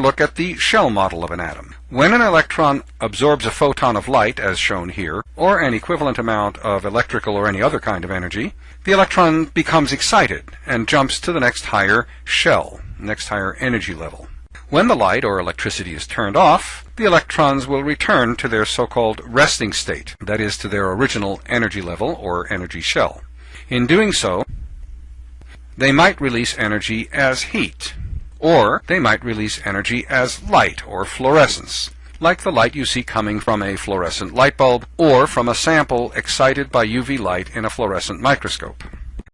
look at the shell model of an atom. When an electron absorbs a photon of light, as shown here, or an equivalent amount of electrical or any other kind of energy, the electron becomes excited and jumps to the next higher shell, next higher energy level. When the light or electricity is turned off, the electrons will return to their so-called resting state, that is, to their original energy level or energy shell. In doing so, they might release energy as heat, or they might release energy as light or fluorescence, like the light you see coming from a fluorescent light bulb or from a sample excited by UV light in a fluorescent microscope.